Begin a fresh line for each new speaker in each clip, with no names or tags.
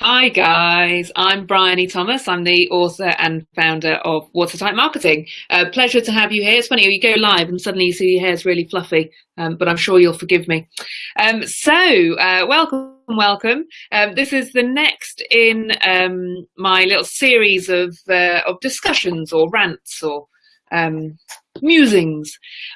Hi guys, I'm Bryony Thomas. I'm the author and founder of Watertight Marketing. Uh, pleasure to have you here. It's funny, you go live and suddenly you see your hair's really fluffy, um, but I'm sure you'll forgive me. Um, so, uh, welcome, welcome. Um, this is the next in um, my little series of, uh, of discussions or rants or um, musings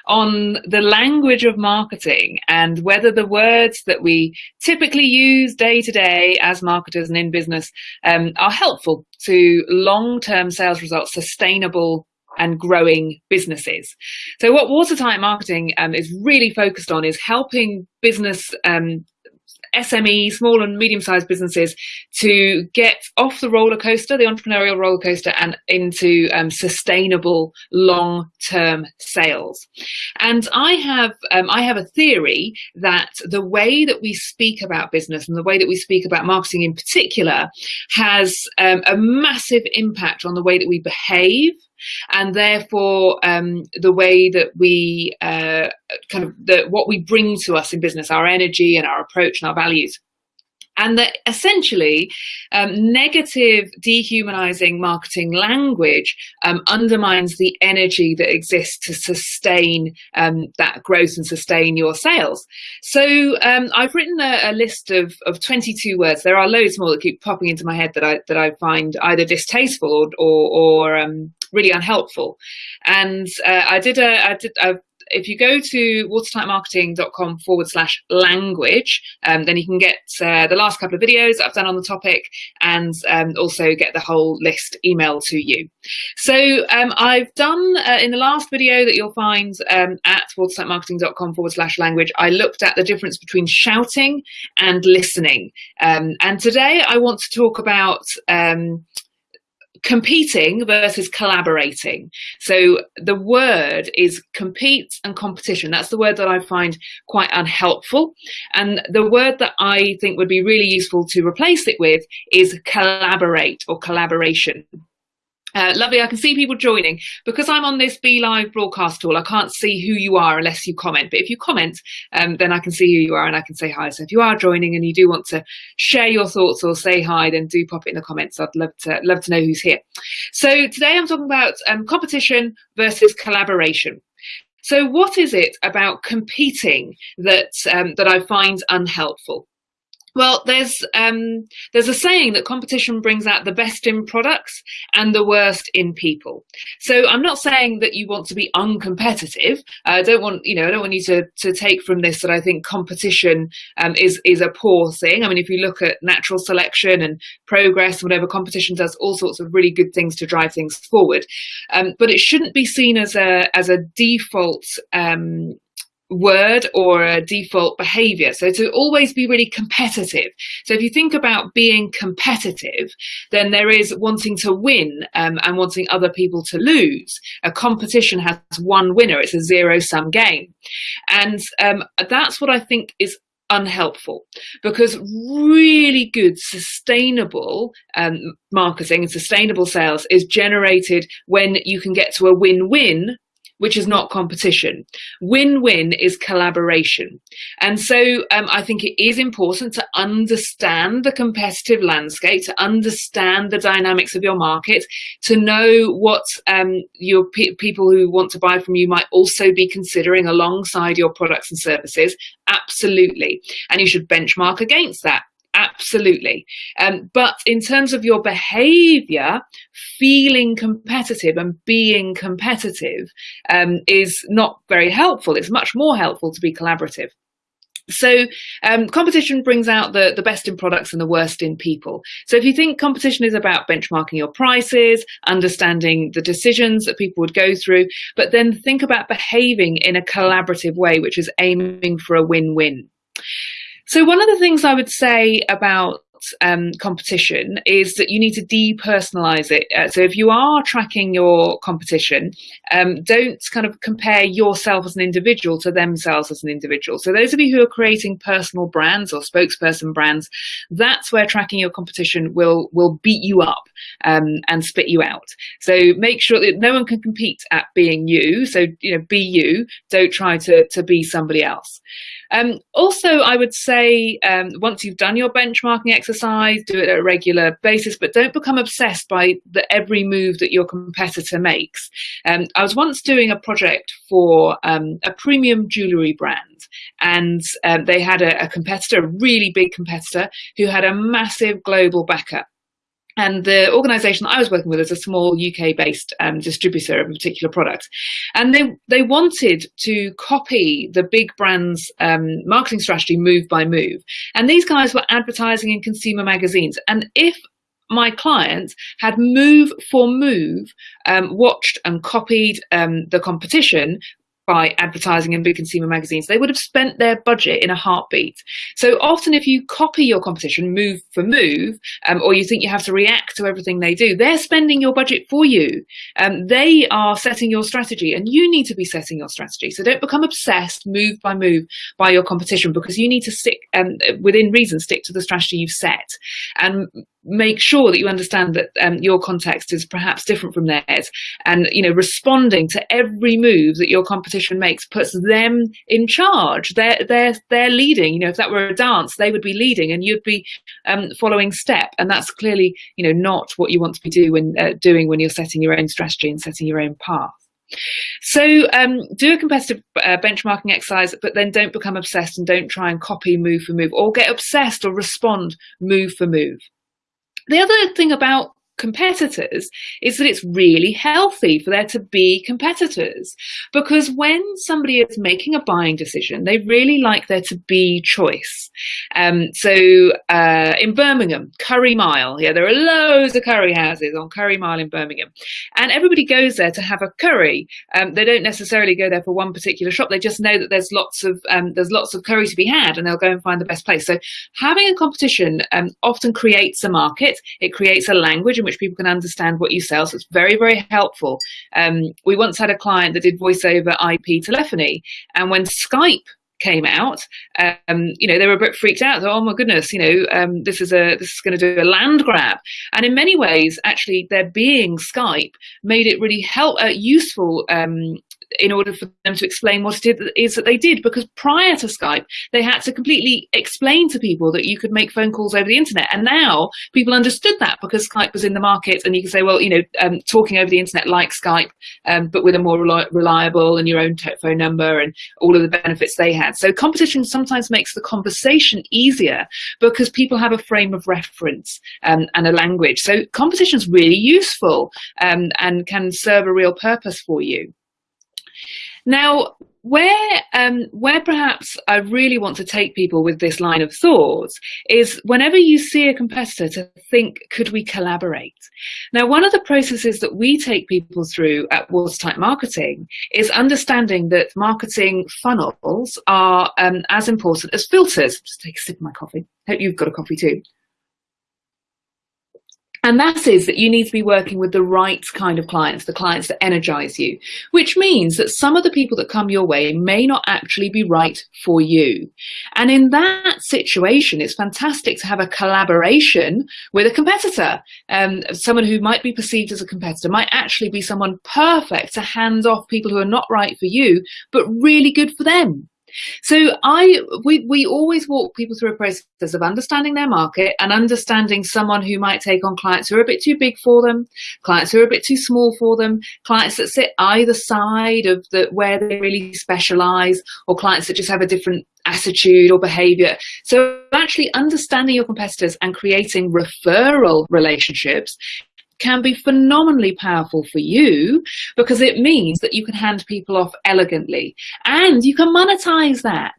on the language of marketing and whether the words that we typically use day to day as marketers and in business um, are helpful to long-term sales results, sustainable and growing businesses. So what Watertight Marketing um, is really focused on is helping business um, SME, small and medium-sized businesses to get off the roller coaster, the entrepreneurial roller coaster, and into um, sustainable long-term sales. And I have um, I have a theory that the way that we speak about business and the way that we speak about marketing in particular has um, a massive impact on the way that we behave and therefore um, the way that we uh, kind of the, what we bring to us in business, our energy and our approach and our values and that essentially um, negative dehumanizing marketing language um, undermines the energy that exists to sustain um, that growth and sustain your sales. So um, I've written a, a, list of, of 22 words. There are loads more that keep popping into my head that I that I find either distasteful or or, or um, really unhelpful. And uh, I did a I did I've if you go to watertightmarketing.com forward slash language, um, then you can get uh, the last couple of videos I've done on the topic and um, also get the whole list emailed to you. So um, I've done uh, in the last video that you'll find um, at watertightmarketing.com forward slash language, I looked at the difference between shouting and listening. Um, and today I want to talk about um, competing versus collaborating. So the word is compete and competition. That's the word that I find quite unhelpful. And the word that I think would be really useful to replace it with is collaborate or collaboration. Uh, lovely, I can see people joining. Because I'm on this BeLive broadcast tool, I can't see who you are unless you comment. But if you comment, um, then I can see who you are and I can say hi. So if you are joining and you do want to share your thoughts or say hi, then do pop it in the comments. I'd love to love to know who's here. So today I'm talking about um, competition versus collaboration. So what is it about competing that um, that I find unhelpful? Well, there's um, there's a saying that competition brings out the best in products and the worst in people. So I'm not saying that you want to be uncompetitive. I don't want you know I don't want you to to take from this that I think competition um, is is a poor thing. I mean, if you look at natural selection and progress, whatever competition does, all sorts of really good things to drive things forward. Um, but it shouldn't be seen as a as a default um, word or a default behavior. So to always be really competitive. So if you think about being competitive, then there is wanting to win um, and wanting other people to lose. A competition has one winner. It's a zero sum game. And um, that's what I think is unhelpful because really good sustainable um, marketing and sustainable sales is generated when you can get to a win-win which is not competition. Win-win is collaboration. And so um, I think it is important to understand the competitive landscape, to understand the dynamics of your market, to know what um, your pe people who want to buy from you might also be considering alongside your products and services. Absolutely. And you should benchmark against that. Absolutely. Um, but in terms of your behavior, feeling competitive and being competitive um, is not very helpful. It's much more helpful to be collaborative. So um, competition brings out the, the best in products and the worst in people. So if you think competition is about benchmarking your prices, understanding the decisions that people would go through, but then think about behaving in a collaborative way, which is aiming for a win-win. So one of the things I would say about um, competition is that you need to depersonalize it. Uh, so if you are tracking your competition, um, don't kind of compare yourself as an individual to themselves as an individual. So those of you who are creating personal brands or spokesperson brands, that's where tracking your competition will will beat you up um, and spit you out. So make sure that no one can compete at being you. So, you know, be you. Don't try to, to be somebody else. Um, also, I would say um, once you've done your benchmarking exercise, do it at a regular basis, but don't become obsessed by the every move that your competitor makes. Um, I was once doing a project for um, a premium jewellery brand, and um, they had a, a competitor, a really big competitor, who had a massive global backup. And the organization that I was working with is a small UK based um, distributor of a particular product. And they, they wanted to copy the big brand's um, marketing strategy move by move. And these guys were advertising in consumer magazines. And if my client had move for move um, watched and copied um, the competition by advertising in big consumer magazines, they would have spent their budget in a heartbeat. So often if you copy your competition move for move, um, or you think you have to react to everything they do, they're spending your budget for you. Um, they are setting your strategy and you need to be setting your strategy. So don't become obsessed move by move by your competition because you need to stick um, within reason, stick to the strategy you've set. And make sure that you understand that um, your context is perhaps different from theirs and you know responding to every move that your competition makes puts them in charge. They're they're they're leading. You know if that were a dance they would be leading and you'd be um, following step. And that's clearly you know not what you want to be do when, uh, doing when you're setting your own strategy and setting your own path. So um, do a competitive uh, benchmarking exercise, but then don't become obsessed and don't try and copy move for move or get obsessed or respond move for move. The other thing about competitors is that it's really healthy for there to be competitors. Because when somebody is making a buying decision they really like there to be choice. Um, so uh, in Birmingham Curry Mile. Yeah there are loads of curry houses on Curry Mile in Birmingham. And everybody goes there to have a curry. Um, they don't necessarily go there for one particular shop. They just know that there's lots of um, there's lots of curry to be had and they'll go and find the best place. So having a competition um, often creates a market. It creates a language in which people can understand what you sell. So it's very, very helpful. Um, we once had a client that did voice over IP telephony. And when Skype came out, um, you know, they were a bit freaked out. oh my goodness, you know, um, this is a this is going to do a land grab. And in many ways, actually, there being Skype made it really help uh, useful um, in order for them to explain what it is that they did. Because prior to Skype, they had to completely explain to people that you could make phone calls over the internet. And now people understood that because Skype was in the market and you can say, well, you know, um, talking over the internet like Skype, um, but with a more reliable and your own phone number and all of the benefits they had. So competition sometimes makes the conversation easier because people have a frame of reference um, and a language. So competition is really useful um, and can serve a real purpose for you. Now, where um, where perhaps I really want to take people with this line of thought is whenever you see a competitor to think, could we collaborate? Now, one of the processes that we take people through at Watertight Marketing is understanding that marketing funnels are um, as important as filters. Just take a sip of my coffee. Hope you've got a coffee too. And that is that you need to be working with the right kind of clients, the clients that energize you, which means that some of the people that come your way may not actually be right for you. And in that situation, it's fantastic to have a collaboration with a competitor. Um, someone who might be perceived as a competitor might actually be someone perfect to hand off people who are not right for you, but really good for them. So I we we always walk people through a process of understanding their market and understanding someone who might take on clients who are a bit too big for them, clients who are a bit too small for them, clients that sit either side of the where they really specialize, or clients that just have a different attitude or behavior. So actually understanding your competitors and creating referral relationships can be phenomenally powerful for you because it means that you can hand people off elegantly and you can monetize that.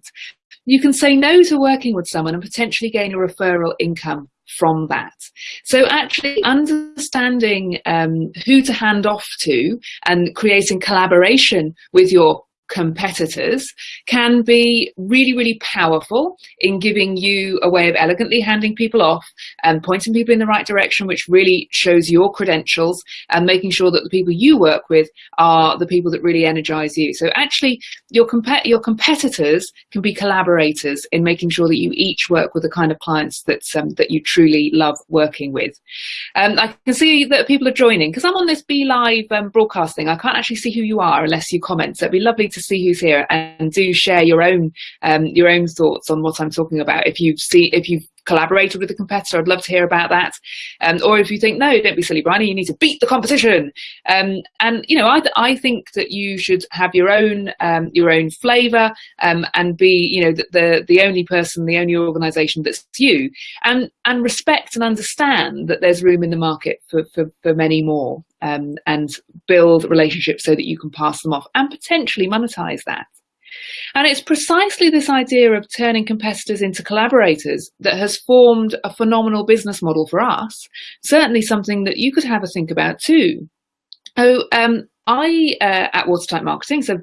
You can say no to working with someone and potentially gain a referral income from that. So actually understanding um, who to hand off to and creating collaboration with your competitors can be really, really powerful in giving you a way of elegantly handing people off and pointing people in the right direction, which really shows your credentials and making sure that the people you work with are the people that really energize you. So actually your, comp your competitors can be collaborators in making sure that you each work with the kind of clients that, um, that you truly love working with. Um, I can see that people are joining because I'm on this BeLive um, broadcasting. I can't actually see who you are unless you comment. So it'd be lovely to see who's here and do share your own um, your own thoughts on what I'm talking about. If you've see if you've collaborated with a competitor, I'd love to hear about that. Um, or if you think, no, don't be silly, Bryony, you need to beat the competition. Um, and, you know, I, I think that you should have your own, um, your own flavor um, and be, you know, the, the, the only person, the only organization that's you and, and respect and understand that there's room in the market for, for, for many more um, and build relationships so that you can pass them off and potentially monetize that. And it's precisely this idea of turning competitors into collaborators that has formed a phenomenal business model for us. Certainly something that you could have a think about too. Oh, um, I, uh, at Watertight Marketing, so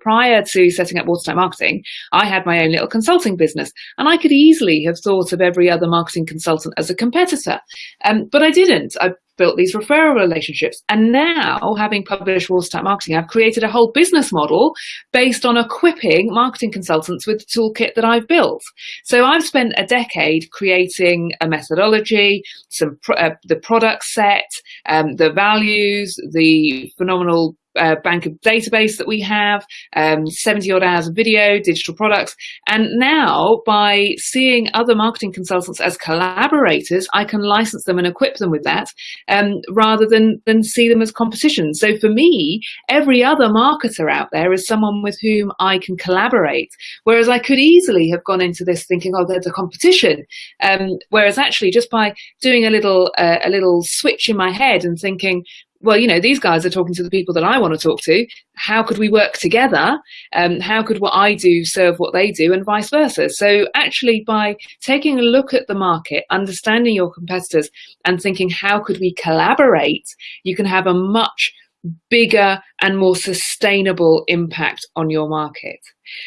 prior to setting up Watertight Marketing, I had my own little consulting business and I could easily have thought of every other marketing consultant as a competitor. Um, but I didn't. I built these referral relationships. And now, having published Watertight Marketing, I've created a whole business model based on equipping marketing consultants with the toolkit that I've built. So I've spent a decade creating a methodology, some uh, the product set, um, the values, the phenomenal uh, bank of database that we have, um, 70 odd hours of video, digital products. And now by seeing other marketing consultants as collaborators, I can license them and equip them with that um, rather than, than see them as competition. So for me, every other marketer out there is someone with whom I can collaborate. Whereas I could easily have gone into this thinking, oh, there's a competition. Um, whereas actually just by doing a little, uh, a little switch in my head and thinking, well, you know, these guys are talking to the people that I want to talk to. How could we work together? Um, how could what I do serve what they do and vice versa? So actually by taking a look at the market, understanding your competitors and thinking, how could we collaborate? You can have a much bigger and more sustainable impact on your market.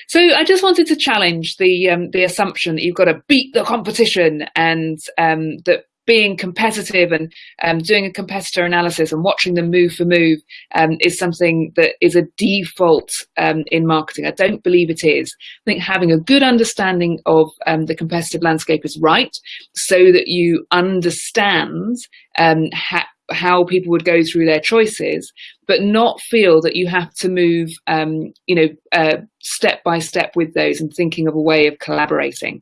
So I just wanted to challenge the um, the assumption that you've got to beat the competition and um, that being competitive and um, doing a competitor analysis and watching them move for move um, is something that is a default um, in marketing. I don't believe it is. I think having a good understanding of um, the competitive landscape is right so that you understand um, ha how people would go through their choices, but not feel that you have to move, um, you know, uh, step by step with those and thinking of a way of collaborating.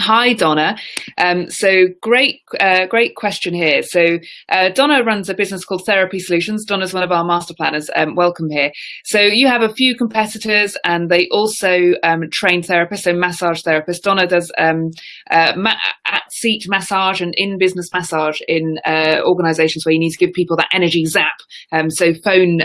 Hi, Donna. Um, so great, uh, great question here. So uh, Donna runs a business called Therapy Solutions. Donna's one of our master planners. Um, welcome here. So you have a few competitors and they also um, train therapists, so massage therapists. Donna does um, uh, ma at seat massage and in business massage in uh, organizations where you need to give people that energy zap. Um, so phone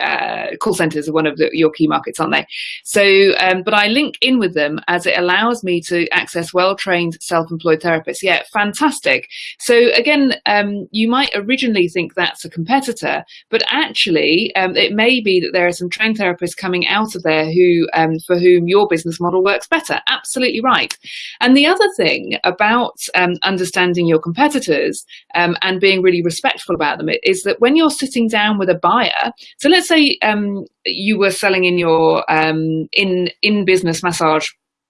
uh, call centers are one of the, your key markets, aren't they? So, um, but I link in with them as it allows me to access well-trained self-employed therapists. Yeah, fantastic. So again, um, you might originally think that's a competitor, but actually um, it may be that there are some trained therapists coming out of there who, um, for whom your business model works better. Absolutely right. And the other thing about um, understanding your competitors um, and being really respectful about them is that when you're sitting down with a buyer, so let's say um, you were selling in your um, in in business massage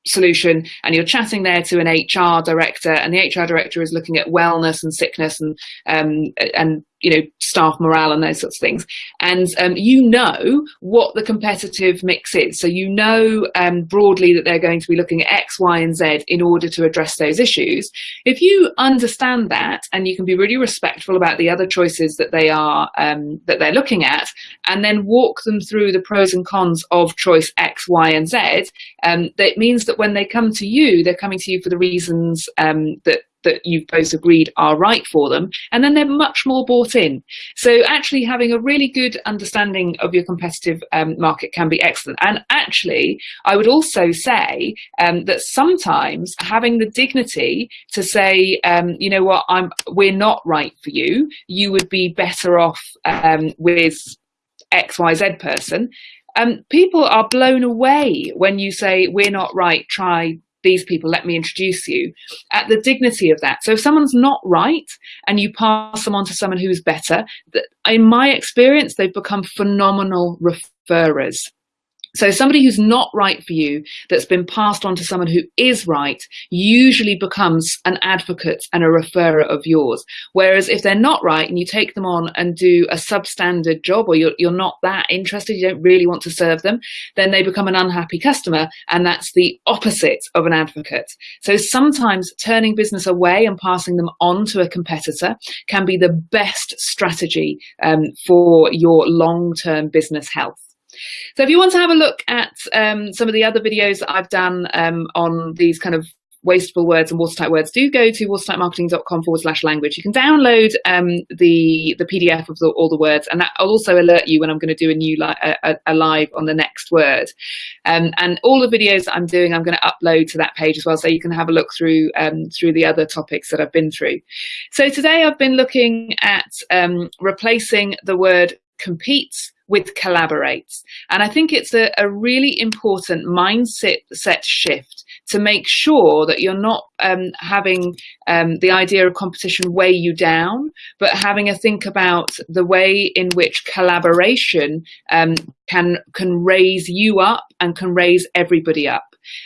solution and you're chatting there to an HR director and the HR director is looking at wellness and sickness and um, and you know, staff morale and those sorts of things. And um, you know what the competitive mix is. So you know um, broadly that they're going to be looking at X, Y, and Z in order to address those issues. If you understand that and you can be really respectful about the other choices that they are um, that they're looking at, and then walk them through the pros and cons of choice X, Y, and Z, um, that means that when they come to you, they're coming to you for the reasons um, that that you've both agreed are right for them, and then they're much more bought in. So actually having a really good understanding of your competitive um, market can be excellent. And actually, I would also say um, that sometimes having the dignity to say, um, you know what, I'm, we're not right for you, you would be better off um, with XYZ person, um, people are blown away when you say, we're not right, try these people, let me introduce you, at the dignity of that. So if someone's not right and you pass them on to someone who's better, in my experience, they've become phenomenal referrers. So somebody who's not right for you, that's been passed on to someone who is right, usually becomes an advocate and a referrer of yours. Whereas if they're not right and you take them on and do a substandard job or you're, you're not that interested, you don't really want to serve them, then they become an unhappy customer. And that's the opposite of an advocate. So sometimes turning business away and passing them on to a competitor can be the best strategy um, for your long-term business health. So if you want to have a look at um, some of the other videos that I've done um, on these kind of wasteful words and watertight words, do go to watertightmarketing.com forward slash language. You can download um, the the PDF of the, all the words, and that will also alert you when I'm going to do a new li a, a, live on the next word. Um, and all the videos I'm doing, I'm going to upload to that page as well, so you can have a look through um, through the other topics that I've been through. So today I've been looking at um, replacing the word competes with collaborates. And I think it's a, a really important mindset set shift to make sure that you're not um, having um, the idea of competition weigh you down, but having a think about the way in which collaboration um, can can raise you up and can raise everybody up.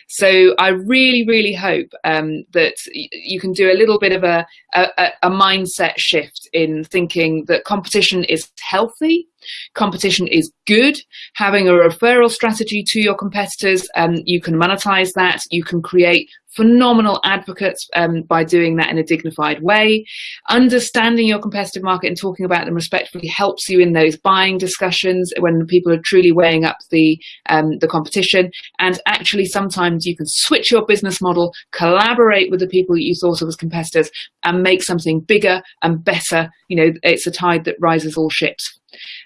So I really, really hope um, that you can do a little bit of a, a, a mindset shift in thinking that competition is healthy, competition is good. Having a referral strategy to your competitors, um, you can monetize that. You can create phenomenal advocates um, by doing that in a dignified way. Understanding your competitive market and talking about them respectfully helps you in those buying discussions when people are truly weighing up the, um, the competition. And actually, sometimes you can switch your business model, collaborate with the people that you thought of as competitors and make something bigger and better. You know, it's a tide that rises all ships.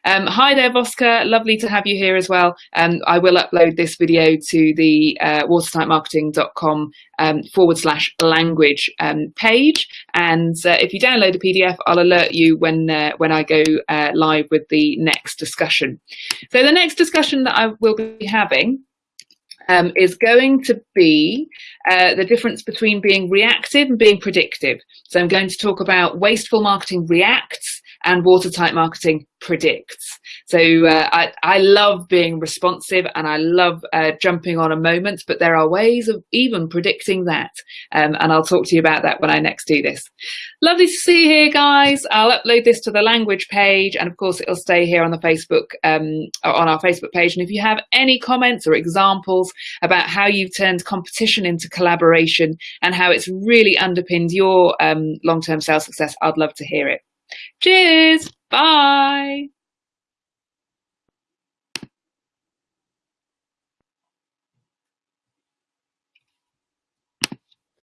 Um, hi there, Voska. Lovely to have you here as well. Um, I will upload this video to the uh, watertightmarketing.com um, forward slash language um, page. And uh, if you download the PDF, I'll alert you when, uh, when I go uh, live with the next discussion. So the next discussion that I will be having um, is going to be uh, the difference between being reactive and being predictive. So I'm going to talk about wasteful marketing reacts and watertight marketing predicts. So uh, I, I love being responsive and I love uh, jumping on a moment, but there are ways of even predicting that. Um, and I'll talk to you about that when I next do this. Lovely to see you here, guys. I'll upload this to the language page and of course it'll stay here on the Facebook, um, on our Facebook page. And if you have any comments or examples about how you've turned competition into collaboration and how it's really underpinned your um, long-term sales success, I'd love to hear it. Cheers. Bye.